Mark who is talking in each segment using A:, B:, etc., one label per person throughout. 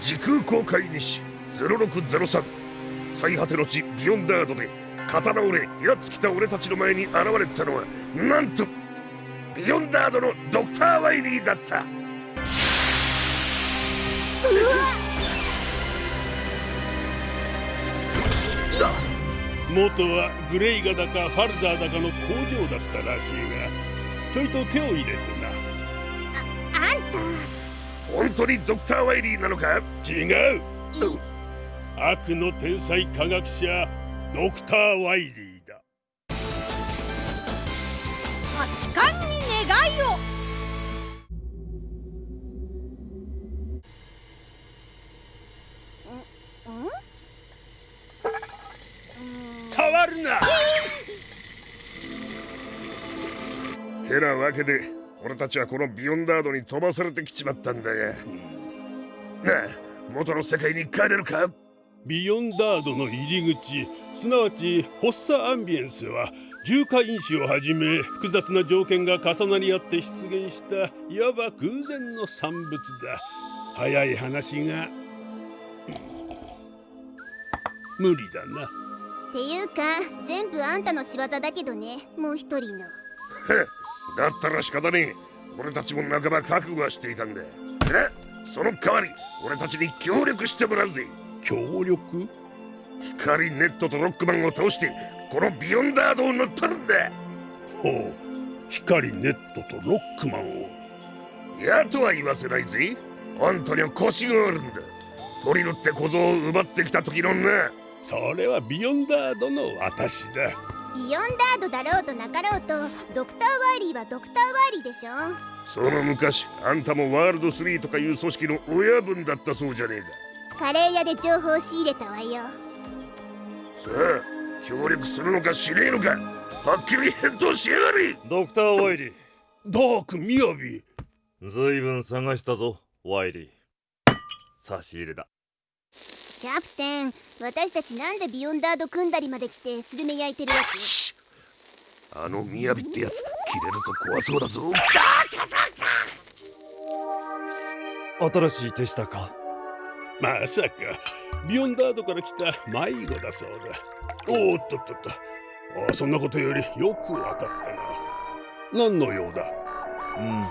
A: 時空公開日0603最果ての地ビヨンダードで刀折れやっつきた俺たちの前に現れたのはなんとビヨンダードのドクター・ワイリーだった。うわ
B: 元はグレイガだかファルザーだかの工場だったらしいがちょいと手を入れてな。
C: ああんた
A: 本当にドクター・ワイリーなのか？
B: 違う。悪の天才科学者ドクター・ワイリーだ。
C: 発汗に願いを。
B: 触るな！
A: てなわけで俺たちはこのビヨンダードに飛ばされてきちまったんだが。なあ元の世界に帰れるか？
B: ビヨンダードの入り口。すなわちホッサアンビエンスは重化因子をはじめ複雑な条件が重なり合って出現したいわば偶然の産物だ。早い話が無理だな。
C: っていうか全部あんたの仕業だけどねもう一人の
A: だったら仕方ねえ。俺たちも半ば覚悟はしていたんだ。えその代わり俺たちに協力してもらうぜ。
B: 協力？
A: 光ネットとロックマンを倒してこのビヨンダードを乗っ取るんだ。
B: ほう。光ネットとロックマンを。
A: やとは言わせないぜ。あんたには腰があるんだ。トリルって小僧を奪ってきた時のな。
B: それはビヨンダードの私だ
C: ビヨンダードだろうとなかろうとドクター・ワイリーはドクター・ワイリーでしょ。
A: その昔あんたもワールド3とかいう組織の親分だったそうじゃねえ
C: か。カレー屋で情報を仕入れたわよ。
A: さあ協力するのかしねえのか。はっきり返答しやがれ。
D: ドクター・ワイリー。
B: ダークみやび
D: ずいぶん探したぞワイリー。差し入れだ
C: キャプテン私たちなんでビヨンダード組んだりまで来てスルメ焼いてるわけ？
A: あのみやびってやつ切れると怖そうだぞ。
D: 新しい手下か。
B: まさか。ビヨンダードから来た迷子だそうだ。おーっとっとっと。あそんなことよりよくわかったな。何の用だ？
D: うん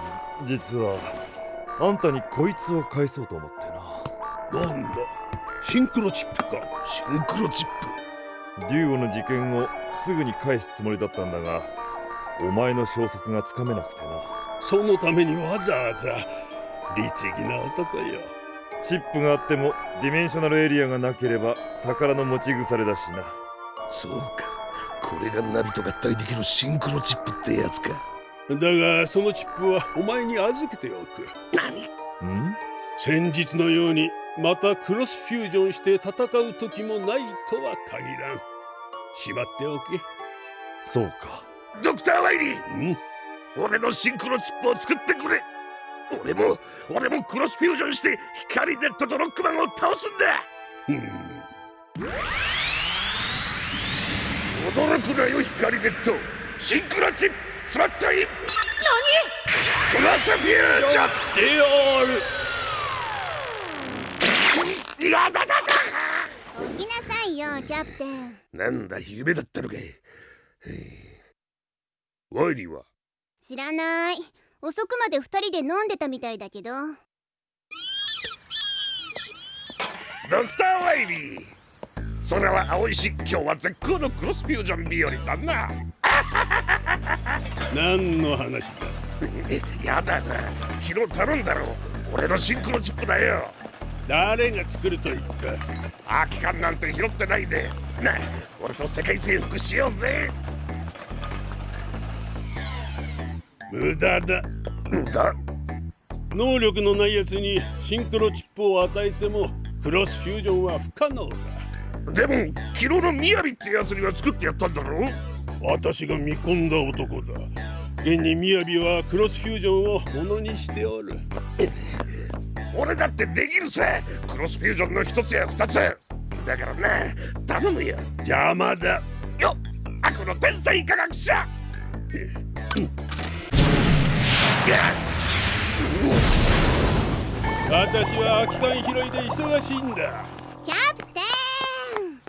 D: 実はあんたにこいつを返そうと思ってな
B: なんだ？シンクロチップか。
A: シンクロチッ
D: デュオの事件をすぐに返すつもりだったんだがお前の消息がつかめなくてな。
B: そのためにわざわざ律儀な男よ。
D: チップがあってもディメンショナルエリアがなければ宝の持ち腐れだしな。
A: プそうか。これがナビと合体できるシンクロチップってやつか。
B: だがそのチップはお前に預けておく。
A: 何？
D: ん？
B: 先日のようにまたクロスフュージョンして戦う時もないとは限らん。しまっておけ。
D: そうか。
A: ドクター・ワイリー！
B: ん？
A: 俺のシンクロチップを作ってくれ。俺も俺もクロスフュージョンして光ネットとロックマンを倒すんだ。
B: うん。
A: 驚くなよ光ネット。シンクロチップスマットイン何？クロスフュージョン！
B: である
A: いやだだだ
C: 起きなさいよキャプテン。
A: なんだ夢だったのかへえワイリーは？
C: 知らない。遅くまで二人で飲んでたみたいだけど。
A: ドクター・ワイリー。空は青いし今日は絶好のクロスフュージョン日和だな。
B: 何の話だ？
A: え やだな。昨日頼んだろ俺のシンクロチップだよ
B: 誰が作ると言った
A: 空き缶なんて拾ってないで。なあ俺と世界征服しようぜ。
B: 無駄だ。
A: だ
B: 能力のない奴にシンクロチップを与えてもクロスフュージョンは不可能だ。
A: でも昨日のみやびってやつには作ってやったんだろ
B: 私が見込んだ男だ。現にみやびはクロスフュージョンをものにしておる
A: 俺だってできるさクロスフュージョンの一つや二つ。だからな頼むよ。
B: 邪魔だ。
A: よっ。悪の天才科学者。
B: 私は空き缶拾いで忙しいんだ。
C: キャプテン。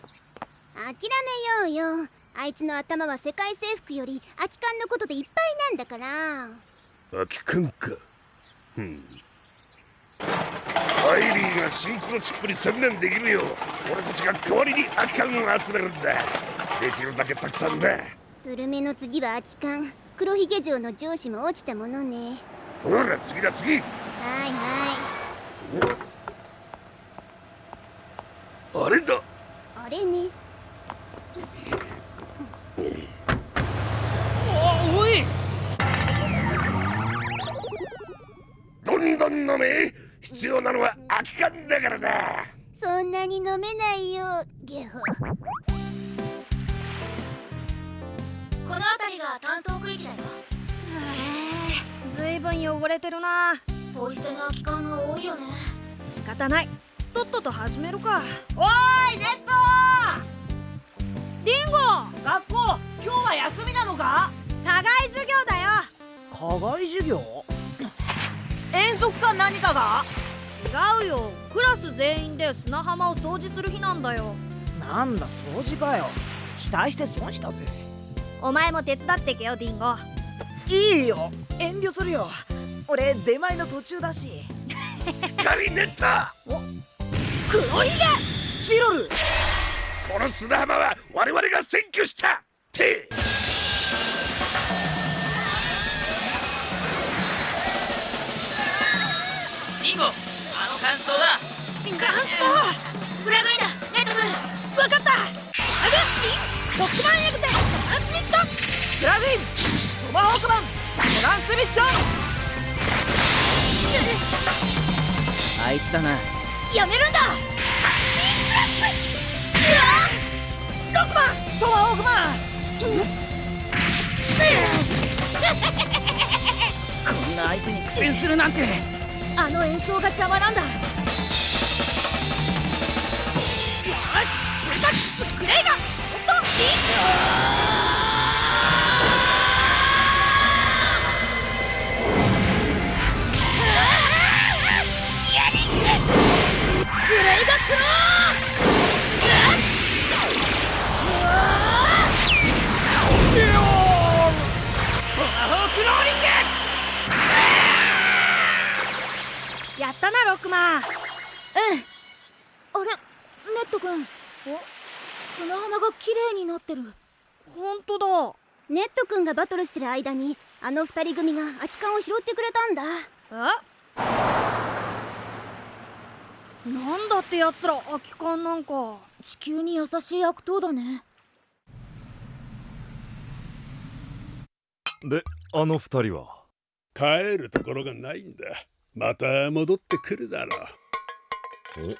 C: 諦めようよ。あいつの頭は世界征服より空き缶のことでいっぱいなんだから。
A: 空き缶か。うんアイリーがシンクロチップに専念できるよう俺たちが代わりに空き缶を集めるんだ。できるだけたくさんだ。
C: スルメの次は空き缶。黒ひげ城の上司も落ちたものね。
A: ほら次だ次。
C: はいは
A: あれだ。
C: いあれね。
E: おおい。
A: どんどん飲め必要なのは空き缶だからな。
C: そんなに飲めないよゲホ。
F: この辺りが担当区域だよ。
G: ずいぶん汚れてるな。
F: ポイ捨ての空き缶が多いよね。
G: 仕方ない。とっとと始めるか。
E: おーいネット
G: リンゴ！
E: 学校今日は休みなのか？
G: 課外授業だよ。
E: 課外授業？遠足か何かが？
G: 違うよ。クラス全員で砂浜を掃除する日なんだよ。
E: なんだ掃除かよ。期待して損したぜ。
G: お前も手伝ってけよディンゴ。
E: いいよ。遠慮するよ。俺出前の途中だし。
A: 光ネッタ
G: 黒ひげ！
E: チロル！
A: この砂浜は我々が占拠した。って
H: の感想だ。
G: ガンスト。
F: フラグインだネット君。
G: わかった。アックマンエグゼトランスミッション。
E: プラグイントマホークマン。トランスミッション。あいつだな。
F: やめるんだ。
E: ロックマン。トマホークマン。こんな相手に苦戦するなんて。
G: あの演奏が邪魔なんだタ綺麗になってる。本当だ。
C: ネット君がバトルしてる間にあの二人組が空き缶を拾ってくれたんだ。
G: え？なんだってやつら空き缶なんか。地球に優しい悪党だね。
D: であの二人は？
B: 帰るところがないんだ。また戻ってくるだろう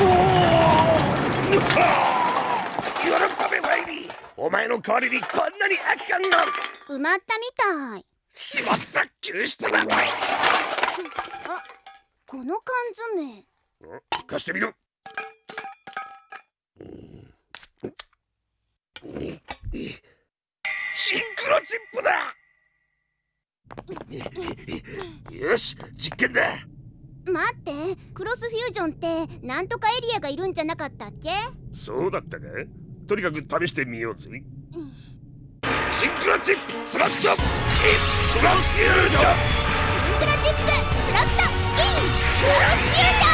A: 喜べワイリー。お前の代わりにこんなに空き缶が
C: 埋まったみたい
A: しまった救出だ。
C: この缶詰。
A: 貸してみろ。シンクロチップだ。よし実験だ
C: 待ってクロスフュージョンってなんとかエリアがいるんじゃなかったっけ？
A: そうだったかとにかく試してみようぜ。シンクロチップスロットイン。クロスフュージョン。
C: シンクロチップスロットイン。クロスフュージョン